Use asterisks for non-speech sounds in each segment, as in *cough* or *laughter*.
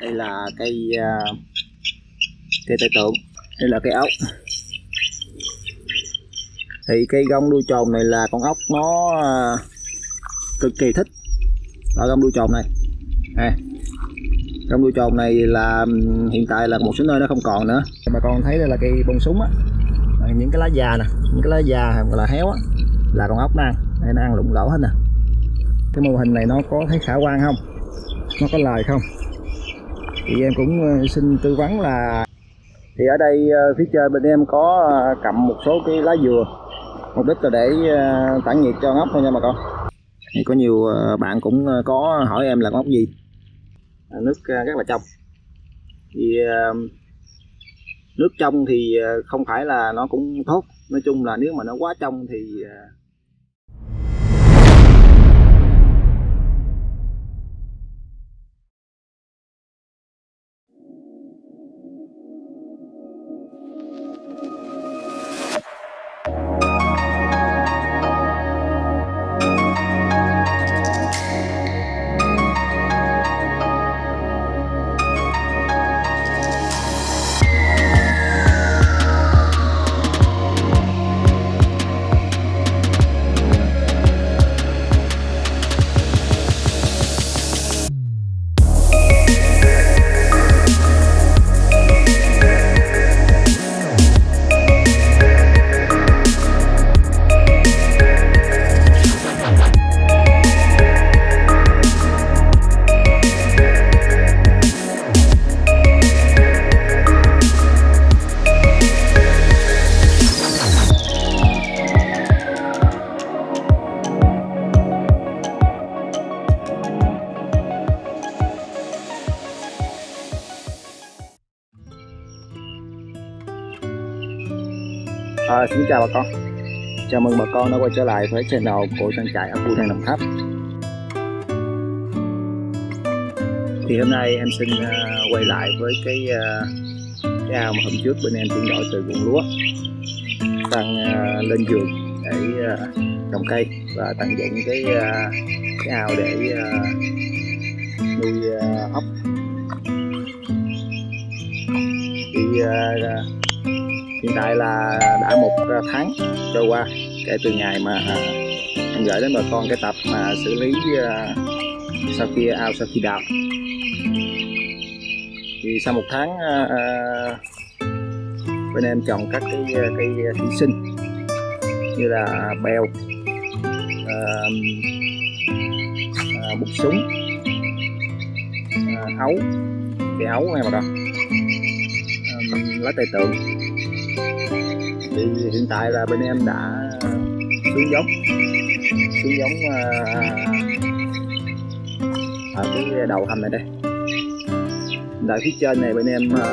đây là cây à, cây tài tượng. Đây là cây ốc. Thì cây gông đuôi trồn này là con ốc nó à, cực kỳ thích ở gông đuôi trồn này. À, gông đuôi trồn này là hiện tại là một số nơi nó không còn nữa. Bà con thấy đây là cây bông súng á. Những cái lá già nè những cái lá già hoặc là héo á là con ốc nó ăn. Đây nó ăn lụng lỗ hết nè. Cái mô hình này nó có thấy khả quan không? Nó có lời không? Thì em cũng ờ, xin tư vấn là thì ở đây ờ, phía trên bên em có ờ, cầm một số cái lá dừa, mục đích là để tản nhiệt cho ngốc thôi nha bà con. Thì có nhiều bạn cũng có hỏi em là ngóc gì. Nước rất là trong. Thì nước trong thì không phải là nó cũng tốt. Nói chung là nếu mà nó quá trong thì chào bà con. Chào mừng bà con đã quay trở lại với channel của trang trại ở khu Đồng Tháp. Thì hôm nay em xin à, quay lại với cái à, cái ao mà hôm trước bên em chuyển đổi từ ruộng lúa sang à, lên giường để trồng cây và tận dụng cái cái ao để nuôi ốc. Thì hiện tại là đã một tháng trôi qua kể từ ngày mà em gửi đến bà con cái tập mà xử lý à, sau khi ao sau khi đào. Thì sau một tháng à, à, bên em trồng các cái cây thủy sinh như là bèo bụt súng ấu cây ấu nghe mà đó lá tây tượng thì hiện tại là bên em đã xuống giống. Xuống giống à, ở cái đầu hầm này đây. Tại phía trên này bên em à,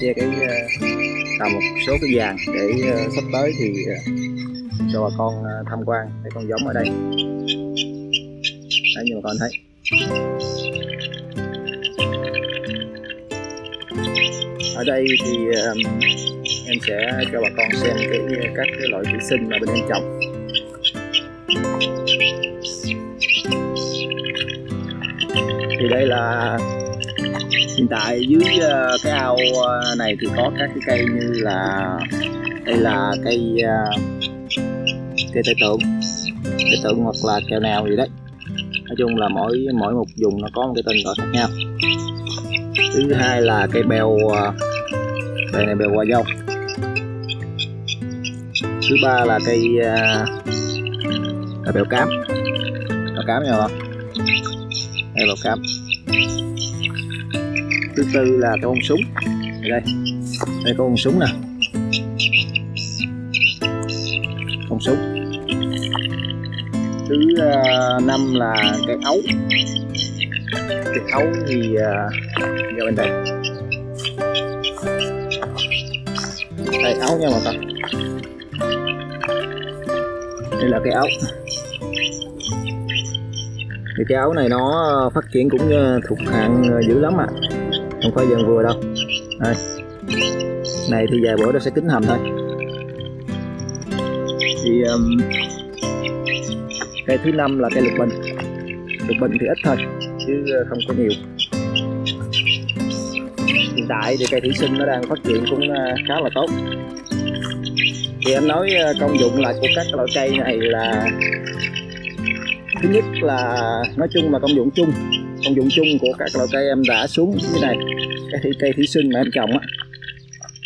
che cái à, tạo một số cái vàng để à, sắp tới thì à, cho bà con à, tham quan cái con giống ở đây. Đấy như bà con thấy. Ở đây thì à, em sẽ cho bà con xem cái, các cái loại thủy sinh mà bên em trồng. Thì đây là hiện tại dưới ờ, cái ao ờ, này thì có các cái cây như là, đây là cây ờ, cây tây tượng cây tượng hoặc là kèo nào gì đấy. Nói chung là mỗi mỗi một vùng nó có một cái tên gọi khác nhau. Thứ hai là cây bèo bèo này bèo hoa dâu thứ ba là cây à, là bèo cám. Bèo cám nha không? Đây bèo cám. Thứ tư là cái con súng. Đây đây có con súng nè. Con súng. Thứ à, năm là cây ấu. Cây ấu thì à, ra bên đây. Đây ấu nha mọi người đây là cái ốc, thì cái áo này nó ờ, phát triển cũng ờ, thuộc hạng ờ, dữ lắm à không phải dần vừa đâu. Đây. Này thì vài bữa nó sẽ kính hầm thôi. Thì um, cây thứ năm là cây lục bình. Lục bình thì ít thôi chứ không có nhiều. Hiện tại thì cây thủy sinh nó đang phát triển cũng khá là tốt thì em nói ờ, công dụng lại của các loại cây này là thứ nhất là nói chung là công dụng chung công dụng chung của các loại cây em đã xuống như này cái cây thủy sinh mà em trồng á.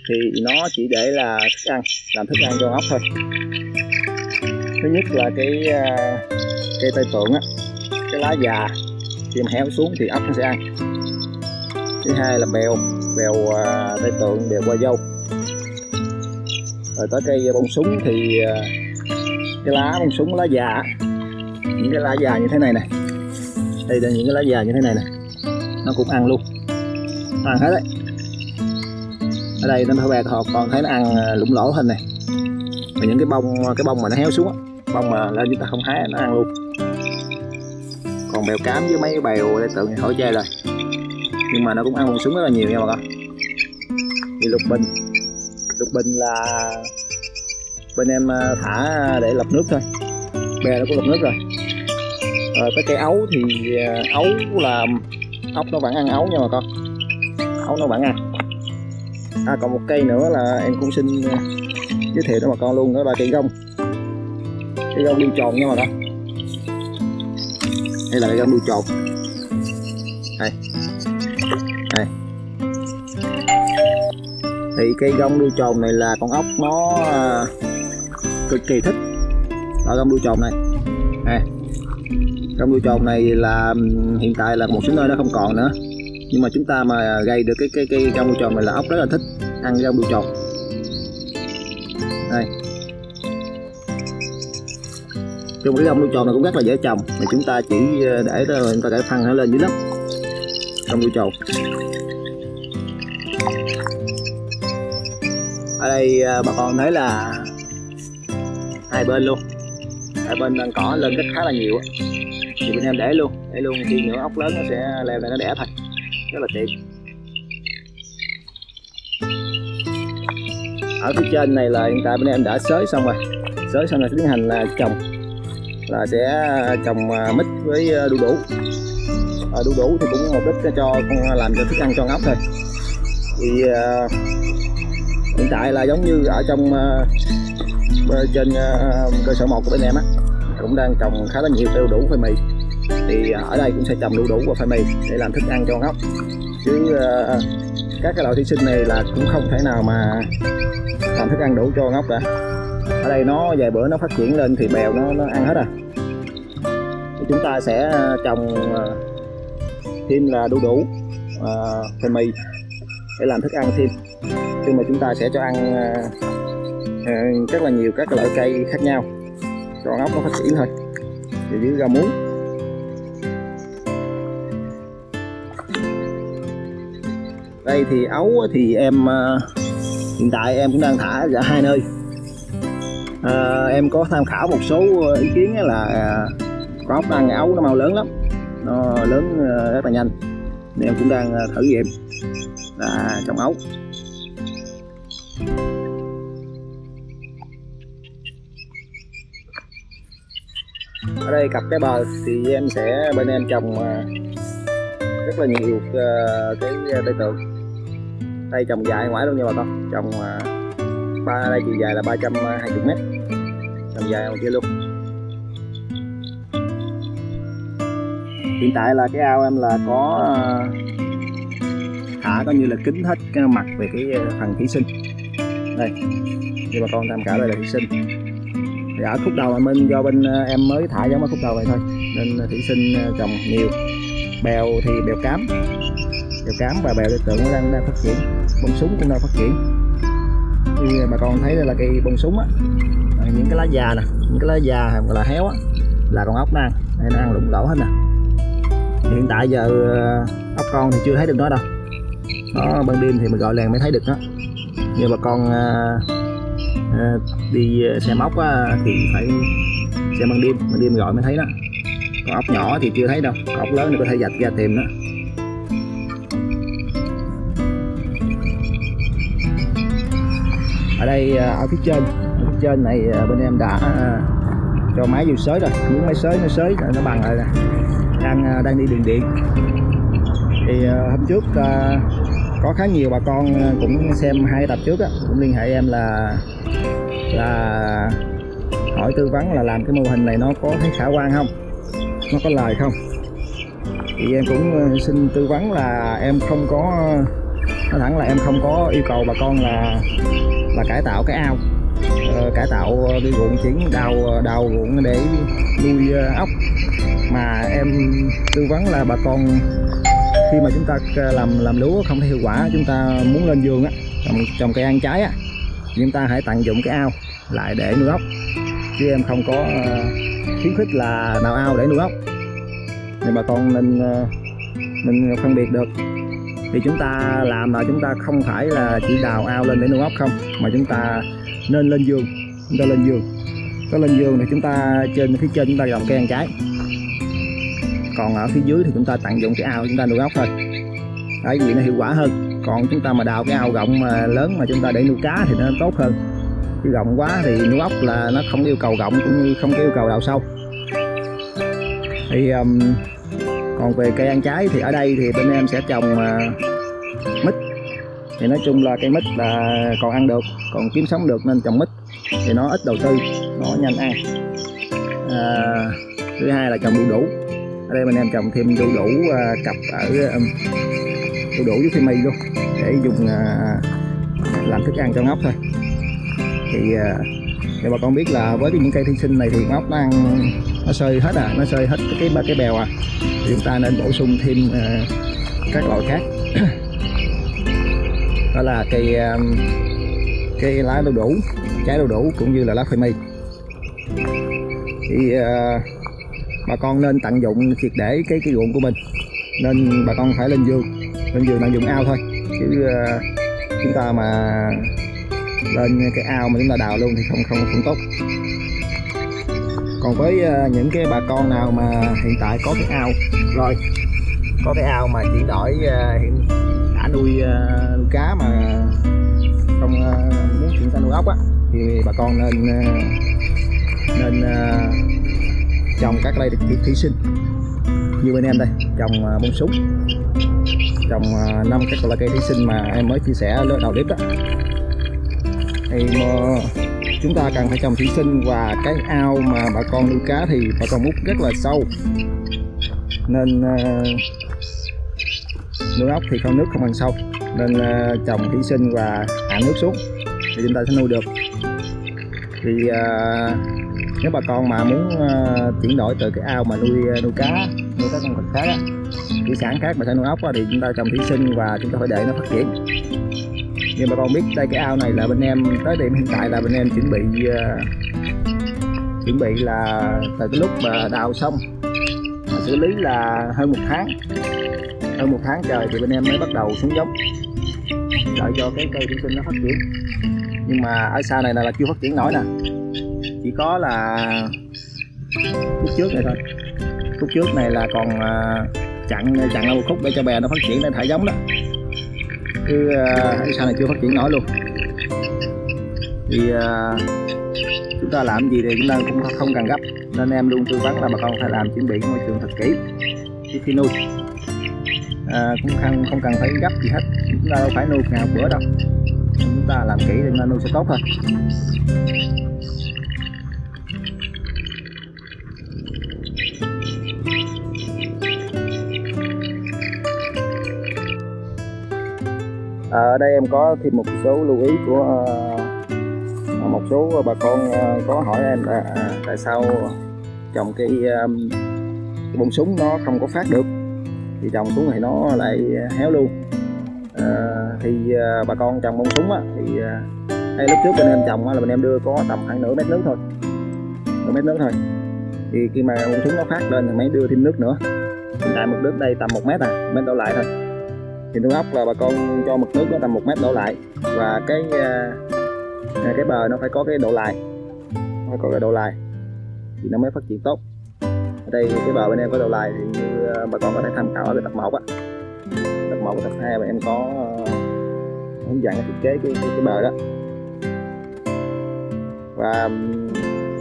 Thì nó chỉ để là thức ăn làm thức ăn cho ốc thôi. Thứ nhất là cái uh, cây tây tượng á cái lá già khi mà héo xuống thì ốc nó sẽ ăn. Thứ hai là bèo bèo uh, tây tượng bèo qua dâu rồi tới cây bông súng thì à, cái lá, bông súng, lá già. Những cái lá già như thế này này đây là những cái lá già như thế này này nó cũng ăn luôn. Nó ăn hết đấy. Ở đây nó phải bè họ còn thấy nó ăn à, lũng lỗ hình này và những cái bông cái bông mà nó héo xuống á, bông mà lên chúng ta không hái nó ăn luôn. Còn bèo cám với mấy bèo để tượng thì khỏi chơi rồi nhưng mà nó cũng ăn bông súng rất là nhiều nha bà con. Đi lục bình lục bình là bên em à, thả để lọc nước thôi. Bè nó có lọc nước rồi. Rồi cái cây ấu thì à, ấu là ốc nó vẫn ăn ấu nha bà con. Ấu nó vẫn ăn. À còn một cây nữa là em cũng xin à, giới thiệu cho bà con luôn, đó là cây gông. Cây gông đuôi tròn nha bà con. Đây là cây gông đuôi tròn. Đây. Đây thì cây gông đuôi tròn này là con ốc nó à, cực kỳ thích. Ở gông đuôi tròn này. Nè. Gông đuôi tròn này là hiện tại là một số nơi nó không còn nữa. Nhưng mà chúng ta mà gây được cái cái cái gông đuôi tròn này là ốc rất là thích ăn gông đuôi tròn đây. Chung cái gông đuôi tròn này cũng rất là dễ trồng, mà chúng ta chỉ à, để chúng ta để phân nó lên dưới lớp. Gông đuôi tròn ở đây ờ, bà con thấy là hai bên luôn. Hai bên đang cỏ lên rất khá là nhiều thì bên em để luôn để luôn khi nữa ốc lớn nó sẽ leo lên nó đẻ thôi rất là tiện. Ở phía trên này là hiện tại bên em đã xới xong rồi. Xới xong là tiến hành là trồng. Là sẽ ờ, trồng ờ, mít với đu đủ. À, đu đủ thì cũng mục đích cho con làm cho thức ăn cho ốc thôi. Thì uh, hiện tại là giống như ở trong uh, trên uh, cơ sở một của bên em á cũng đang trồng khá là nhiều đu đủ phơi mì. Thì ờ, ở đây cũng sẽ trồng đu đủ và phơi mì để làm thức ăn cho ốc. Chứ uh, các cái loại thủy sinh này là cũng không thể nào mà làm thức ăn đủ cho ngốc cả. Ở đây nó vài bữa nó phát triển lên thì bèo nó, nó ăn hết à. Thì chúng ta sẽ trồng thêm là đu đủ uh, phơi mì để làm thức ăn thêm khi mà chúng ta sẽ cho ăn ờ, ờ, rất là nhiều các loại cây khác nhau. Cho ốc nó phát triển thôi. Thì dưới rau muống. Đây thì ấu thì em ờ, hiện tại em cũng đang thả ở hai nơi. À, em có tham khảo một số ý kiến là con ốc ăn ấu nó mau lớn lắm. Nó lớn rất là nhanh nên em cũng đang ờ, thử nghiệm. Là trồng ấu ở đây cặp cái bờ thì em sẽ, bên em trồng ờ, rất là nhiều ờ, cái cây tượng. Đây trồng dài ngoài luôn nha bà con. Trồng ba, đây chiều dài là 320 mét. Trồng dài ngoài kia luôn. Hiện tại là cái ao em là có ờ, thả coi như là kính hết cái mặt về cái ờ, phần thủy sinh. Đây như bà con tham khảo đây là thủy sinh. Thì ở khúc đầu là minh do bên ờ, em mới thả giống ở khúc đầu này thôi. Nên thủy sinh trồng nhiều. Bèo thì bèo cám. Bèo cám và bèo đối tượng nó đang, đang phát triển. Bông súng cũng đang phát triển. Như bà con thấy đây là cây bông súng á. Những cái lá già nè những cái lá già hoặc là héo á là con ốc nó ăn. Đây nó ăn lụng lỗ hết nè hiện tại giờ ờ, ốc con thì chưa thấy được nó đâu. Nó ban đêm thì mình gọi làng mới thấy được nó. Nhưng bà con à, à, đi xe móc á, thì phải xe ban đêm ban đêm gọi mới thấy đó. Còn ốc nhỏ thì chưa thấy đâu còn ốc lớn thì có thể dạch ra tìm đó ở đây ở phía trên ở phía trên này bên em đã cho máy vô sới rồi. Muốn máy sới nó sới nó bằng rồi. nè đang à, đang đi đường điện. Thì à, hôm trước à, có khá nhiều bà con cũng xem hai tập trước á, cũng liên hệ em là là hỏi tư vấn là làm cái mô hình này nó có thấy khả quan không? Nó có lời không? Thì em cũng xin tư vấn là em không có, nói thẳng là em không có yêu cầu bà con là là cải tạo cái ao. Ờ, cải tạo cái ruộng chuyển đào đào ruộng để nuôi ốc mà em tư vấn là bà con khi mà chúng ta làm làm lúa không thấy hiệu quả chúng ta muốn lên vườn á trồng, trồng cây ăn trái á chúng ta hãy tận dụng cái ao lại để nuôi ốc. Chứ em không có ờ, khuyến khích là đào ao để nuôi ốc. Thì bà con nên ờ, nên phân biệt được. Thì chúng ta làm là chúng ta không phải là chỉ đào ao lên để nuôi ốc không mà chúng ta nên lên giường chúng ta lên giường có lên giường thì chúng ta trên phía trên chúng ta trồng cây ăn trái còn ở phía dưới thì chúng ta tận dụng cái ao chúng ta nuôi ốc thôi. Đấy vì nó hiệu quả hơn. Còn chúng ta mà đào cái ao rộng mà lớn mà chúng ta để nuôi cá thì nó tốt hơn. Chứ rộng quá thì nuôi ốc là nó không yêu cầu rộng cũng như không có yêu cầu đào sâu. Thì um, còn về cây ăn trái thì ở đây thì bên em sẽ trồng uh, mít. Thì nói chung là cây mít là còn ăn được còn kiếm sống được nên trồng mít. Thì nó ít đầu tư nó nhanh ăn à, thứ hai là trồng đu đủ ở đây mình em trồng thêm đu đủ uh, cặp ở um, đu đủ với phi mì luôn để dùng uh, làm thức ăn cho ngốc thôi. Thì uh, để bà con biết là với những cây thủy sinh này thì ngốc nó ăn nó sơi hết à nó sơi hết cái ba cái bèo à. Thì chúng ta nên bổ sung thêm uh, các loại khác. *coughs* Đó là cây um, cây lá đu đủ trái đu đủ cũng như là lá khoai mì. Thì uh, bà con nên tận dụng triệt để cái cái ruộng của mình. Nên bà con phải lên giường. Lên giường tận dụng ao thôi. Chứ uh, chúng ta mà lên cái ao mà chúng ta đào luôn thì không không không tốt. Còn với uh, những cái bà con nào mà hiện tại có cái ao rồi có cái ao mà chuyển đổi uh, hiện đã nuôi, uh, nuôi cá mà không uh, muốn chuyển sang nuôi ốc á thì bà con nên uh, nên uh, trồng các cây thủy sinh. Như bên em đây trồng à, bông súng. Trồng à, năm các loại cây thủy sinh mà em mới chia sẻ đầu clip đó. Thì mà chúng ta cần phải trồng thủy sinh và cái ao mà bà con nuôi cá thì bà con múc rất là sâu. Nên uh, nuôi ốc thì con nước không bằng sâu. Nên uh, trồng thủy sinh và hạ nước xuống thì chúng ta sẽ nuôi được. Thì uh, nếu bà con mà muốn uh, chuyển đổi từ cái ao mà nuôi ờ, nuôi cá nuôi các con vật khác á, thủy sản khác mà sẽ nuôi ốc á, thì chúng ta trồng thủy sinh và chúng ta phải để nó phát triển. Nhưng bà con biết đây cái ao này là bên em tới điểm hiện tại là bên em chuẩn bị uh, chuẩn bị là từ cái lúc mà đào xong mà xử lý là hơn một tháng. Hơn một tháng trời thì bên em mới bắt đầu xuống giống đợi cho cái cây thủy sinh nó phát triển. Nhưng mà ở xa này là chưa phát triển nổi nè có là khúc trước này thôi. Khúc trước này là còn à, chặn chặn chặn một khúc để cho bè nó phát triển để thả giống đó. Chứ à, uh, sao này chưa phát triển nổi luôn. Thì uh, chúng ta làm gì thì chúng ta cũng không cần gấp. Nên em luôn tư vấn là bà con phải làm chuẩn bị môi trường thật kỹ. Trước khi nuôi à, cũng không không cần phải gấp gì hết. Chúng ta đâu phải nuôi nào bữa đâu. Chúng ta làm kỹ thì nuôi sẽ tốt thôi. Ở đây em có thêm một số lưu ý của uh, một số bà con uh, có hỏi em là à, tại sao trồng cây, um, cái bông súng nó không có phát được? Thì trồng xuống thì nó lại héo luôn. À, thì bà con trồng bông súng á, thì uh, hay lúc trước bên em trồng á, là bên em đưa có tầm khoảng nửa mét nước thôi. Nửa mét nước thôi. Thì khi mà bông súng nó phát lên thì mới đưa thêm nước nữa. Hiện tại mực nước đây tầm một mét à mét đổ lại thôi thì nuôi ốc là bà con cho mực nước nó tầm một mét đổ lại. Và cái à, à, cái bờ nó phải có cái độ lại. Phải có cái độ lại. Thì nó mới phát triển tốt. Ở đây cái bờ bên em có độ lại thì như à, bà con có thể tham khảo ở cái tập 1 á. Tập 1 và tập 2 mà em có hướng dẫn thiết kế cái, cái, cái bờ đó. Và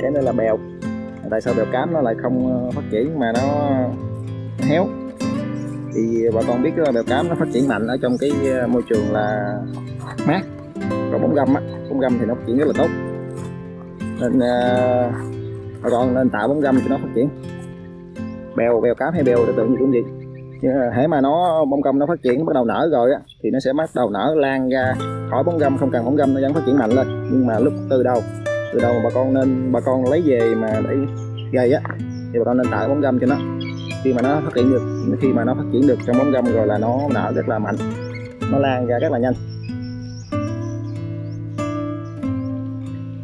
cái này là bèo. Tại sao bèo cám nó lại không phát triển mà nó héo? Thì bà con biết là bèo cám nó phát triển mạnh ở trong cái ờ, môi trường là mát. Còn bóng gâm á bóng gâm thì nó phát triển rất là tốt. Nên uh, bà con nên tạo bóng gâm cho nó phát triển. Bèo bèo cám hay bèo tự tưởng gì cũng vậy. Nhưng mà ờ, hễ mà nó bông gâm nó phát triển bắt đầu nở rồi á thì nó sẽ bắt đầu nở lan ra. Khỏi bóng gâm không cần bóng gâm nó vẫn phát triển mạnh lên. Nhưng mà lúc từ đầu từ đầu mà bà con nên bà con lấy về mà để gầy á thì bà con nên tạo bóng gâm cho nó khi mà nó phát triển được khi mà nó phát triển được trong bóng râm rồi là nó nở rất là mạnh. Nó lan ra rất là nhanh.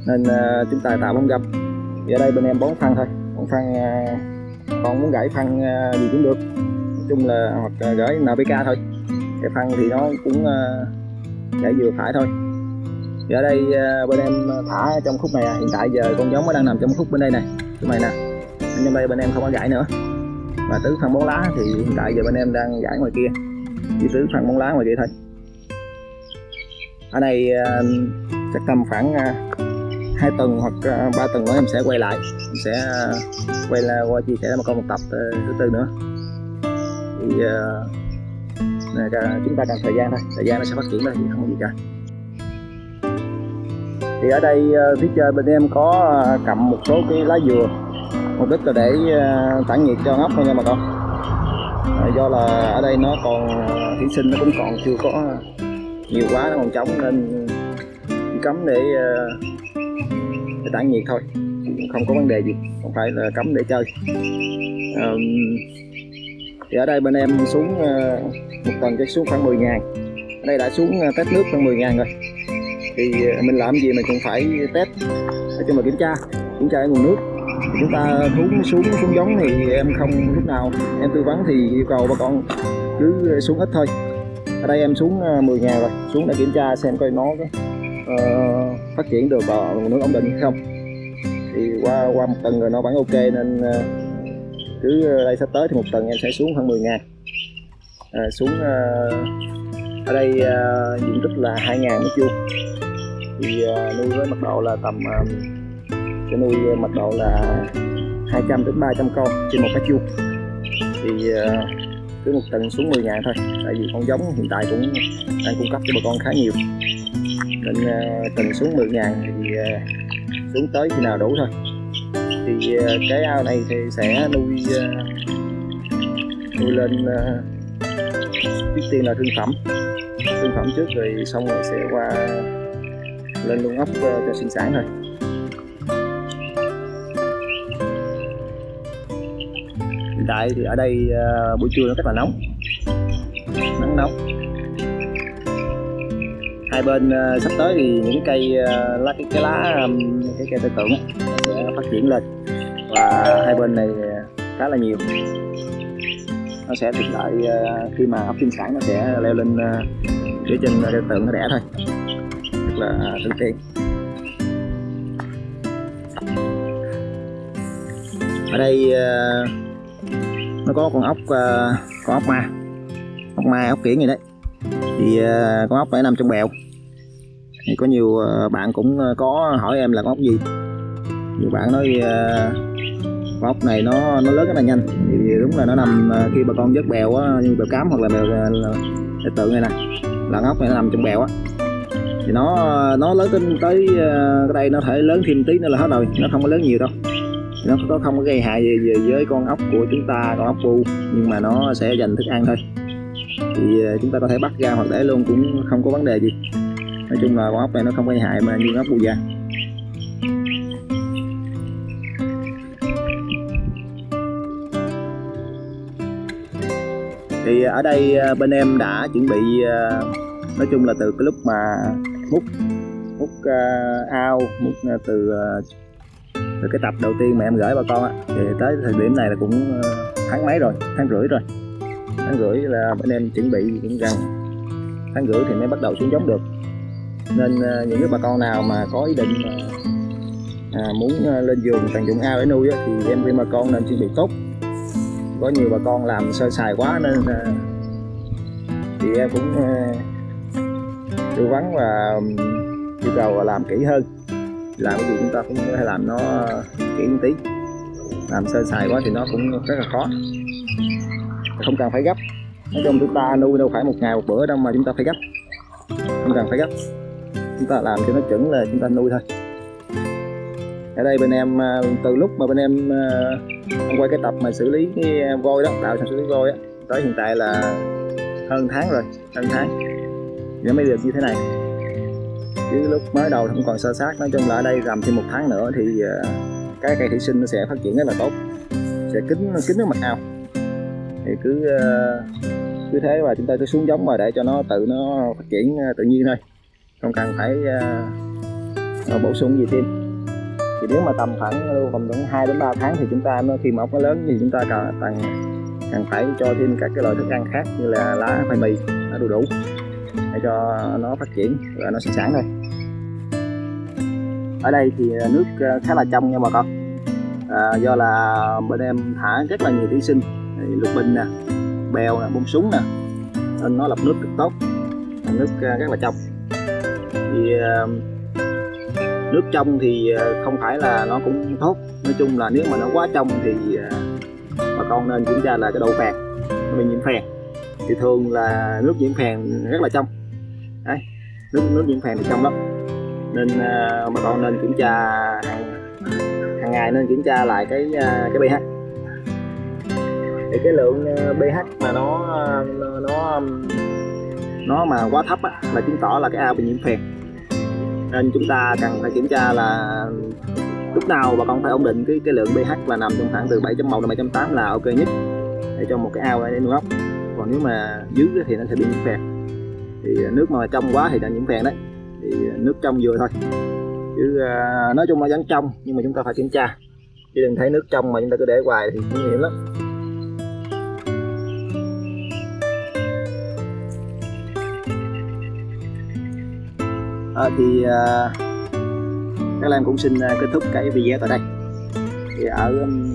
Nên uh, chúng ta tạo bóng râm. thì ở đây bên em bón phân thôi. Bón phân uh, à, còn muốn gãy phân uh, à, gì cũng được. Nói chung là hoặc uh, gửi NPK thôi. Cái phân thì nó cũng uh, gãy vừa phải thôi. Thì ở đây bên em thả trong khúc này à. hiện tại giờ con giống nó đang nằm trong khúc bên đây này khúc này nè. Bên đây bên em không có gãy nữa và tứ phân bón lá thì hiện tại giờ bên em đang giải ngoài kia. Chỉ tứ phân bón lá ngoài kia thôi. Ở đây ờ, chắc tầm khoảng ờ, hai tuần hoặc ờ, ba tuần nữa em sẽ quay lại. Em sẽ quay là qua chia sẻ mà con một tập thứ tư nữa. Thì uh, này, chúng ta cần thời gian thôi. Thời gian nó sẽ phát triển thôi thì không có gì cả. Thì ở đây phía trên bên em có cầm một số cái lá dừa mục đích là để ờ, tản nhiệt cho ốc thôi nha bà con. À, do là ở đây nó còn ờ, thủy sinh nó cũng còn chưa có nhiều quá nó còn trống nên chỉ cấm để, để tản nhiệt thôi. Không có vấn đề gì không phải là cấm để chơi. Um, thì ở đây bên em xuống uh, một tuần cho xuống khoảng 10 ngàn ở đây đã xuống uh, test nước khoảng 10 ngàn rồi. Thì uh, mình làm gì mình cũng phải test để cho mà kiểm tra kiểm tra cái nguồn nước chúng ta thú xuống xuống giống thì em không lúc nào. Em tư vấn thì yêu cầu bà con cứ xuống ít thôi. Ở đây em xuống à, 10 ngàn rồi. Xuống để kiểm tra xem coi nó có uh, phát triển được vào nước ổn định hay không. Thì qua qua một tuần rồi nó vẫn ok nên uh, cứ đây sắp tới thì một tuần em sẽ xuống khoảng 10 ngàn à, xuống uh, ở đây uh, diện tích là 2 ngàn mét vuông. Thì uh, nuôi với mật độ là tầm uh, sẽ nuôi mật độ là 200 đến 300 con trên một cái chuông. Thì ờ, cứ một tuần xuống 10 ngàn thôi, tại vì con giống hiện tại cũng đang cung cấp cho bà con khá nhiều. Nên ờ, tuần xuống 10 ngàn thì ờ, xuống tới khi nào đủ thôi. Thì cái ao này thì sẽ nuôi nuôi lên trước tiên là thương phẩm. Thương phẩm trước rồi xong rồi sẽ qua lên luôn ốc cho sinh sản thôi. Tại thì ở đây uh, buổi trưa nó rất là nóng. Nắng nóng. Hai bên uh, sắp tới thì những cây uh, lá cái, cái lá um, cái cây tư tưởng sẽ phát triển lên. Và hai bên này khá là nhiều. Nó sẽ tiện lợi uh, khi mà ốc sinh sản nó sẽ leo lên uh, phía trên uh, tượng nó đẻ thôi. Rất là tự tiện. Ở đây uh, nó có con ốc uh, con ốc ma. Ốc ma ốc kiển gì đấy. Thì uh, con ốc này nằm trong bèo. Thì có nhiều uh, bạn cũng có hỏi em là con ốc gì. Nhiều bạn nói uh, con ốc này nó nó lớn rất là nhanh. Thì đúng là nó nằm uh, khi bà con vớt bèo á như bèo cám hoặc là bèo uh, tượng này nè là ốc này nó nằm trong bèo á. Thì nó nó lớn tới tới uh, cái đây nó thể lớn thêm tí nữa là hết rồi nó không có lớn nhiều đâu nó có không có gây hại gì, gì với con ốc của chúng ta con ốc bu nhưng mà nó sẽ dành thức ăn thôi. Thì ờ, chúng ta có thể bắt ra hoặc để luôn cũng không có vấn đề gì. Nói chung là con ốc này nó không gây hại mà như ốc bu da. Thì ở đây ờ, bên em đã chuẩn bị ờ, nói chung là từ cái lúc mà múc múc ao múc từ từ cái tập đầu tiên mà em gửi bà con á thì tới thời điểm này là cũng ờ, tháng mấy rồi? Tháng rưỡi rồi. Tháng rưỡi là bên em chuẩn bị cũng gần. Tháng rưỡi thì mới bắt đầu xuống giống được. Nên ờ, những cái bà con nào mà có ý định ờ, à, muốn lên giường tận dụng ao để nuôi á, thì em khuyên bà con nên chuẩn bị tốt. Có nhiều bà con làm sơ sài quá nên thì em cũng tư vấn và yêu cầu làm kỹ hơn làm cái gì chúng ta cũng phải làm nó ờ, kỹ một tí. Làm sơ sài quá thì nó cũng rất là khó. Không cần phải gấp. Nói chung chúng ta nuôi đâu phải một ngày một bữa đâu mà chúng ta phải gấp. Không cần phải gấp. Chúng ta làm cho nó chuẩn là chúng ta nuôi thôi. Ở đây bên em ờ, từ lúc mà bên em ờ, quay cái tập mà xử lý cái voi đó, tạo sản xử lý voi á, tới hiện tại là hơn tháng rồi, hơn tháng. Nó mới được như thế này chứ lúc mới đầu không còn sơ sát. Nói chung là ở đây rằm thêm một tháng nữa thì ờ, cái cây thủy sinh nó sẽ phát triển rất là tốt sẽ kín kín nước mặt ao. Thì cứ ờ, cứ thế và chúng ta cứ xuống giống mà để cho nó tự nó phát triển ờ, tự nhiên thôi. Không cần phải uh, bổ sung gì thêm. Thì nếu mà tầm khoảng lưu vòng khoảng 2 đến 3 tháng thì chúng ta nó khi mà ốc nó lớn thì chúng ta cần cần cần phải cho thêm các cái loại thức ăn khác như là lá khoai mì nó đủ đủ để cho nó phát triển và nó sinh sản thôi ở đây thì ờ, nước ờ, khá là trong nha bà con. À, do là bên em thả rất là nhiều thủy sinh. Lục bình nè bèo nè bông súng nè nên nó lọc nước cực tốt. Nước ờ, rất là trong. Thì nước trong thì không phải là nó cũng tốt. Nói chung là nếu mà nó quá trong thì bà con nên kiểm tra là cái độ phèn. Bị nhiễm phèn. Thì thường là nước nhiễm phèn rất là trong. Đấy nước nước nhiễm phèn thì trong lắm nên uh, bà con nên kiểm tra hàng, hàng ngày nên kiểm tra lại cái uh, cái pH. Thì cái lượng à, pH mà nó nó nó mà quá thấp á, là chứng tỏ là cái ao bị nhiễm phèn. Nên chúng ta cần phải kiểm tra là lúc nào bà con phải ổn định cái cái lượng pH là nằm trong khoảng từ 7.1 đến 7.8 là ok nhất để cho một cái ao để nuôi ốc. Còn nếu mà dưới thì nó sẽ bị nhiễm phèn. Thì nước mà trong quá thì nó nhiễm phèn đấy thì à, nước trong vừa thôi. Chứ uh, nói chung là vẫn trong nhưng mà chúng ta phải kiểm tra. Chứ đừng thấy nước trong mà chúng ta cứ để hoài thì nguy hiểm lắm. À, thì à, các em cũng xin à, kết thúc cái video tại đây. Thì ở um,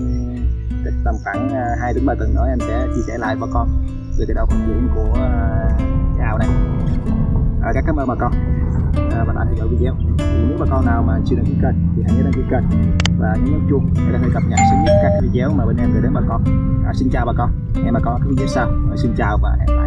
tầm khoảng 2 đến 3 tuần nữa em sẽ chia sẻ lại bà con. Về cái đầu phát triển của cái ao này à, các cảm ơn bà con và đã theo dõi video thì nếu bà con nào mà chưa đăng ký kênh thì hãy nhớ đăng ký kênh. Và nhấn nút chuông để có thể cập nhật sớm nhất các video mà bên em gửi đến bà con. À, xin chào bà con. Hẹn bà con ở các video sau. À, xin chào và hẹn lại.